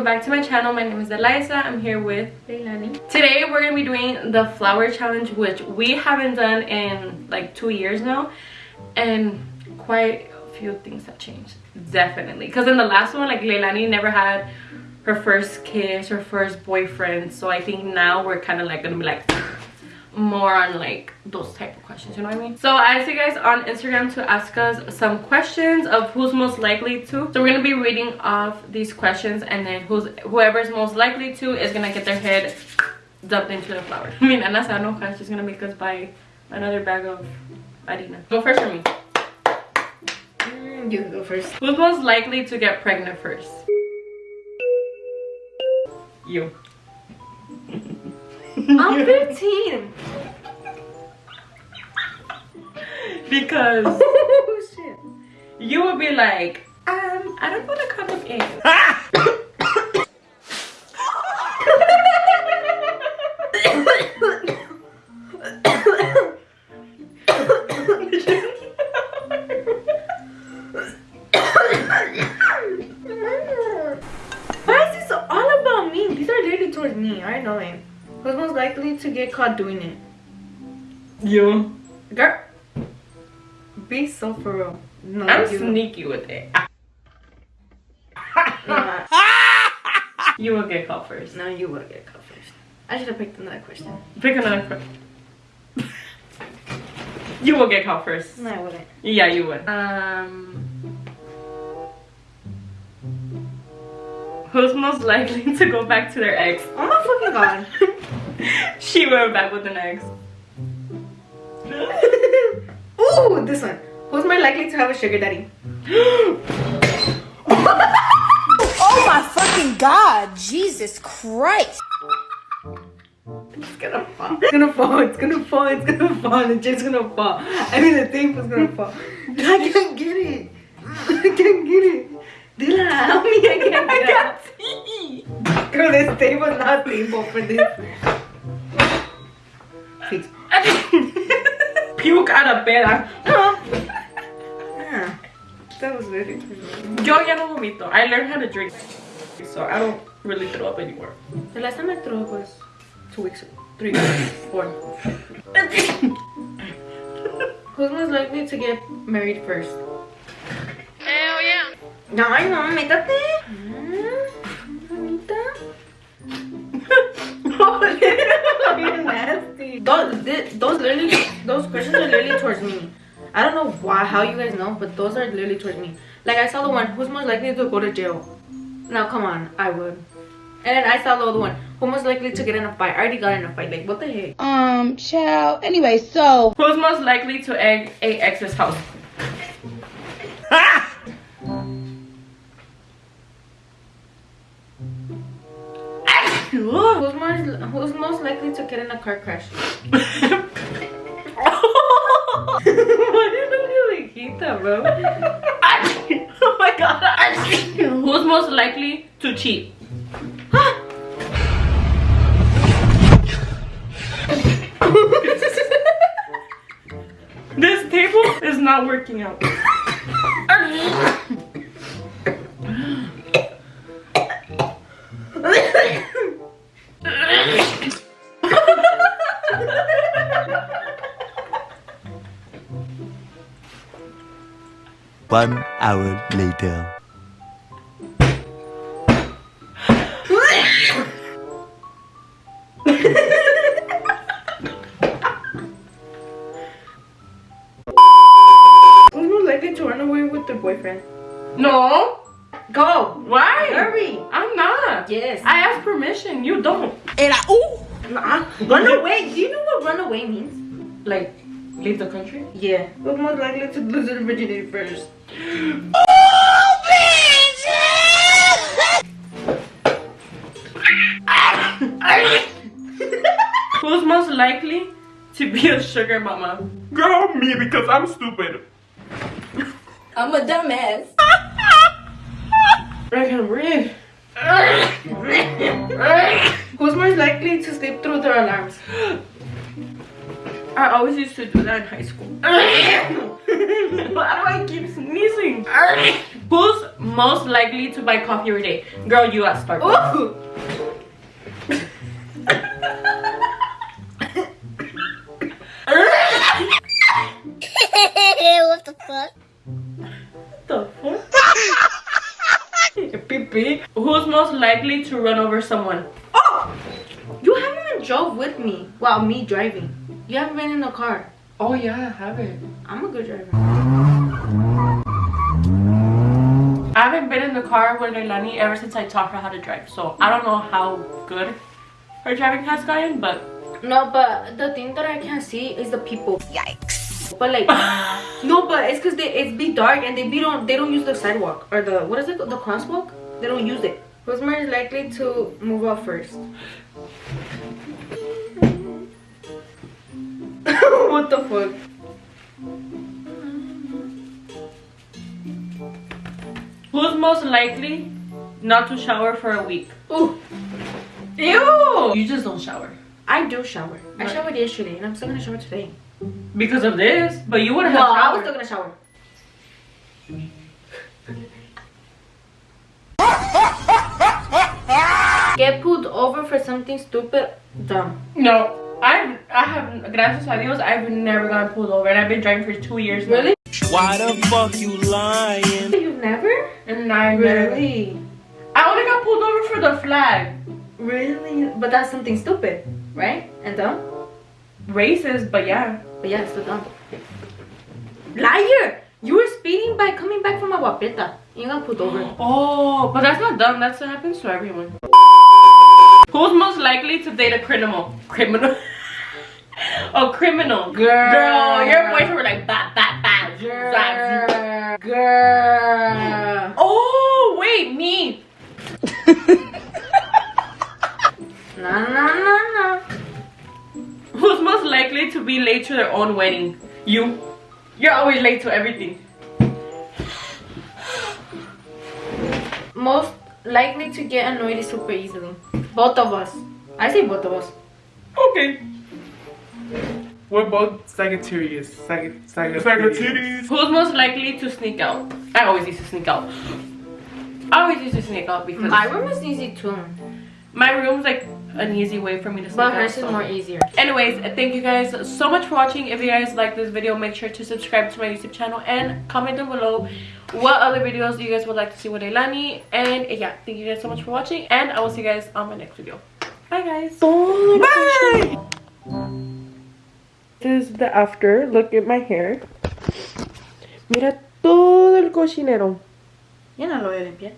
welcome back to my channel. My name is Eliza. I'm here with Leilani. Today we're to be doing the flour challenge which we haven't done in like two years now and quite a few things have changed definitely because in the last one like Leilani never had her first kiss her first boyfriend so I think now we're kind of like gonna be like more on like those type of questions you know what i mean? So i asked you guys on instagram to ask us some questions of who's most likely to. So we're gonna be reading off these questions and then who's whoever's most likely to is gonna get their head dumped into the flour. I mean Anna no she's gonna make us buy another bag of harina. Go first for me. Mm, you go first. Who's most likely to get pregnant first? You i'm 15 because oh shit. you would be like um i don't want to condom in to get caught doing it. You girl. Be so for real. No i'm you sneaky with it. Nah, you will get caught first. No you will get caught first. I should have picked another question. Pick another question you will get caught first. No i wouldn't. Yeah you would. Um. Who's most likely to go back to their ex? Oh my fucking god she went back with an ex Ooh, this one. Who's more likely to have a sugar daddy? Oh my fucking god, Jesus Christ. It's gonna fall. It's gonna fall. It's gonna fall. It's gonna fall. The chair's gonna fall. I mean, the tape is gonna fall. I can't get it. I can't get it. Dylan, help me. I can't I get got it. tea. Girl, this tape was not stable for this. Six. Puke out of bed. Yeah. That was very Yo ya no vomito. I learned how to drink. So I don't really throw up anymore. The last time I threw up was two weeks ago. Three weeks. Four. Who's most likely to get married first? Hell yeah. Ay, no, métate. Mamita. You're nasty. Those, thi- those literally, those questions are literally towards me. I don't know why, how you guys know, but those are literally towards me. Like I saw the one, who's most likely to go to jail? Now come on, I would. And then I saw the other one, who most likely to get in a fight? I already got in a fight. Like what the heck? Um, child. Anyway, so Who's most likely to egg a ex's house? Who's most, likely to get in a car crash? Why did you like eat that, bro? oh my god. Who's most likely to cheat? this table is not working out. One hour later. Who's most likely to run away with their boyfriend? No. Go! Why? Hurry! I'm not. Yes. I asked permission. You don't. and I ooh. Uh. Nah, run away. Do you know what run away means? Like, leave the country? Yeah. Who's most likely to lose their virginity first? Who's most likely to be a sugar mama? Girl, me because I'm stupid. I'm a dumbass. I can breathe. Who's most likely to sleep through their alarms? I always used to do that in high school. Why do I keep sneezing? Who's most likely to buy coffee every day? Girl, you at Starbucks. What the fuck? the fuck? Pee-pee. Who's most likely to run over someone? Oh! You haven't even drove with me. Well, me driving. You haven't been in the car. Oh yeah, I haven't. I'm a good driver. I haven't been in the car with Leilani ever since I taught her how to drive. So I don't know how good her driving has gotten, but No, but the thing that I can't see is the people. Yikes. But like, no, but it's cause they it's be dark and they be don't they don't use the sidewalk or the what is it the crosswalk? They don't use it. Who's more likely to move out first? what the fuck? who's most likely not to shower for a week? Ooh, ew! You just don't shower I do shower. I showered yesterday and I'm still gonna shower today. because of this, but you wouldn't No, have I was still gonna shower. Get pulled over for something stupid, dumb. No, I've I have gracias a Dios I've never gotten pulled over and I've been driving for two years. now. Really? Why the fuck you lying? You've never? And I never. Really? I only got pulled over for the flag. Really? But that's something stupid, right? And dumb? Racist, but yeah. But yeah, it's still dumb. Liar! You were speeding by coming back from Agua Prieta. You got pulled over. Oh, but that's not dumb. That's what happens to everyone. Who's most likely to date a criminal? Criminal. a criminal. Girl. Girl, your boyfriend were like bat bat bat. Girl. Girl. Oh wait, me. Nah, nah, nah, nah. Who's most likely to be late to their own wedding? You. You're always late to everything. Most likely to get annoyed super easily. Both of us. I say both of us. Okay. We're both Sagittarius. Sag- Sagittarius. Sagittarius. Who's most likely to sneak out? I always used to sneak out. I always used to sneak out because My room is easy too. my room's like an easy way for me to sneak But out. hers is so. more easier. Anyways, thank you guys so much for watching. If you guys like this video, make sure to subscribe to my YouTube channel and comment down below what other videos you guys would like to see with Elani. And yeah, thank you guys so much for watching. And I will see you guys on my next video. Bye guys. Bye! This is the after. Look at my hair. Mira todo el cochinero. Ya no lo voy a limpiar.